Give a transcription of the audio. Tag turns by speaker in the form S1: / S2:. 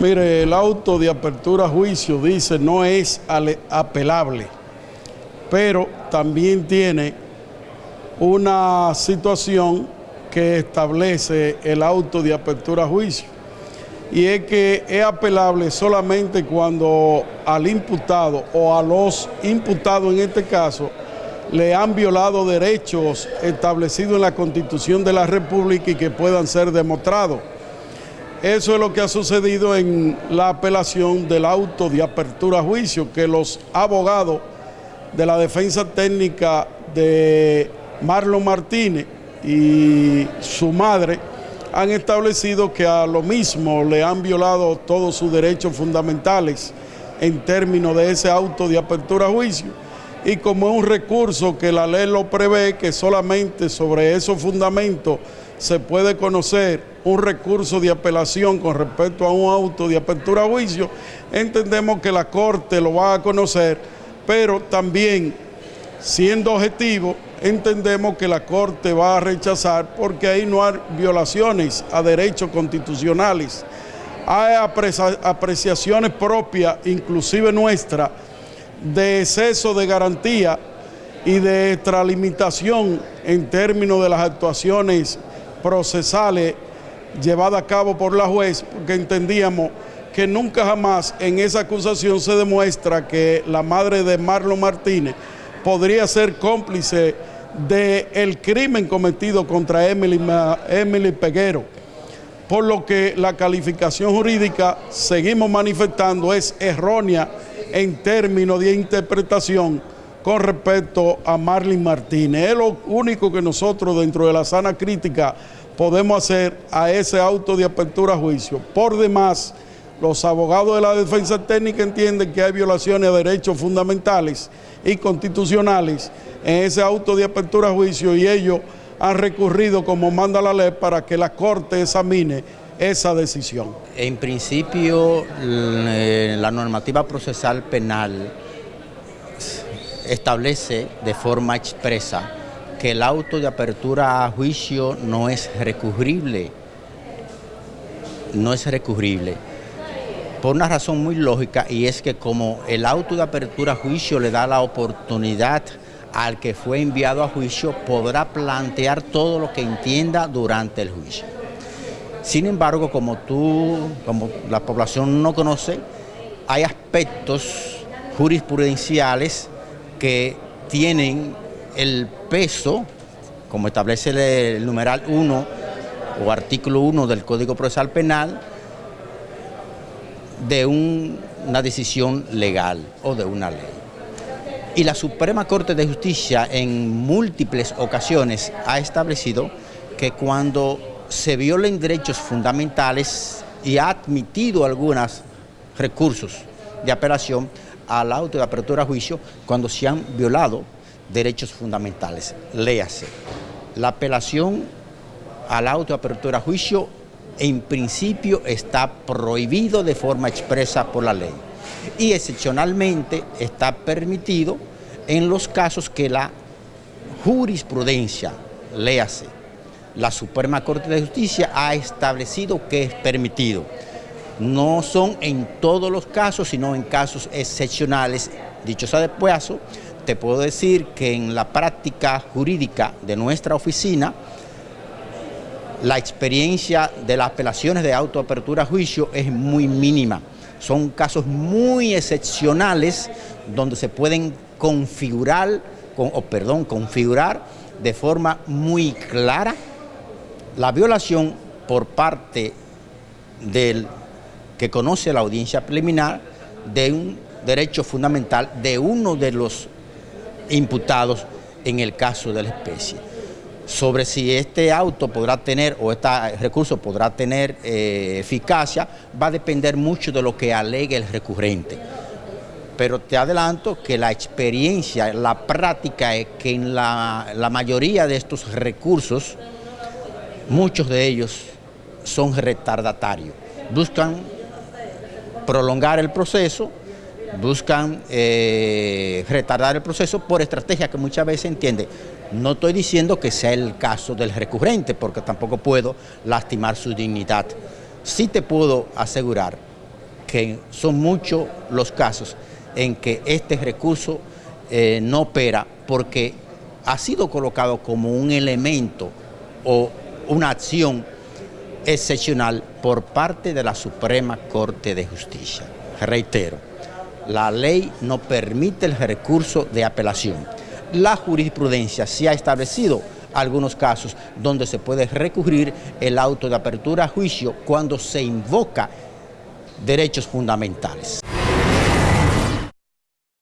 S1: Mire, el auto de apertura a juicio dice no es apelable, pero también tiene una situación que establece el auto de apertura a juicio y es que es apelable solamente cuando al imputado o a los imputados en este caso le han violado derechos establecidos en la Constitución de la República y que puedan ser demostrados. Eso es lo que ha sucedido en la apelación del auto de apertura a juicio, que los abogados de la defensa técnica de Marlon Martínez y su madre han establecido que a lo mismo le han violado todos sus derechos fundamentales en términos de ese auto de apertura a juicio. Y como es un recurso que la ley lo prevé, que solamente sobre esos fundamentos se puede conocer un recurso de apelación con respecto a un auto de apertura a juicio, entendemos que la Corte lo va a conocer, pero también siendo objetivo, entendemos que la Corte va a rechazar porque ahí no hay violaciones a derechos constitucionales. Hay apreciaciones propias, inclusive nuestras, de exceso de garantía y de extralimitación en términos de las actuaciones procesales llevadas a cabo por la juez, porque entendíamos que nunca jamás en esa acusación se demuestra que la madre de Marlon Martínez podría ser cómplice del crimen cometido contra Emily, Emily Peguero. Por lo que la calificación jurídica, seguimos manifestando, es errónea en términos de interpretación con respecto a Marlene Martínez. Es lo único que nosotros dentro de la sana crítica podemos hacer a ese auto de apertura a juicio. Por demás, los abogados de la defensa técnica entienden que hay violaciones de derechos fundamentales y constitucionales en ese auto de apertura a juicio y ellos han recurrido como manda la ley para que la Corte examine esa decisión.
S2: En principio, eh, la normativa procesal penal establece de forma expresa que el auto de apertura a juicio no es recurrible, no es recurrible por una razón muy lógica y es que como el auto de apertura a juicio le da la oportunidad al que fue enviado a juicio, podrá plantear todo lo que entienda durante el juicio. Sin embargo, como tú, como la población no conoce, hay aspectos jurisprudenciales que tienen el peso, como establece el numeral 1 o artículo 1 del Código Procesal Penal, de una decisión legal o de una ley. Y la Suprema Corte de Justicia en múltiples ocasiones ha establecido que cuando se violen derechos fundamentales y ha admitido algunos recursos de apelación al auto de apertura a juicio cuando se han violado derechos fundamentales. Léase, la apelación al auto de apertura a juicio en principio está prohibido de forma expresa por la ley y excepcionalmente está permitido en los casos que la jurisprudencia, léase, la Suprema Corte de Justicia ha establecido que es permitido. No son en todos los casos, sino en casos excepcionales. Dicho sea de paso, te puedo decir que en la práctica jurídica de nuestra oficina, la experiencia de las apelaciones de autoapertura a juicio es muy mínima. Son casos muy excepcionales donde se pueden configurar, o perdón, configurar de forma muy clara la violación por parte del que conoce la audiencia preliminar de un derecho fundamental de uno de los imputados en el caso de la especie sobre si este auto podrá tener o este recurso podrá tener eh, eficacia va a depender mucho de lo que alegue el recurrente. Pero te adelanto que la experiencia, la práctica es que en la, la mayoría de estos recursos, muchos de ellos son retardatarios. Buscan prolongar el proceso buscan eh, retardar el proceso por estrategia que muchas veces entiende. No estoy diciendo que sea el caso del recurrente, porque tampoco puedo lastimar su dignidad. Sí te puedo asegurar que son muchos los casos en que este recurso eh, no opera porque ha sido colocado como un elemento o una acción excepcional por parte de la Suprema Corte de Justicia. Reitero, la ley no permite el recurso de apelación. La jurisprudencia sí ha establecido algunos casos donde se puede recurrir el auto de apertura a juicio cuando se invoca derechos fundamentales.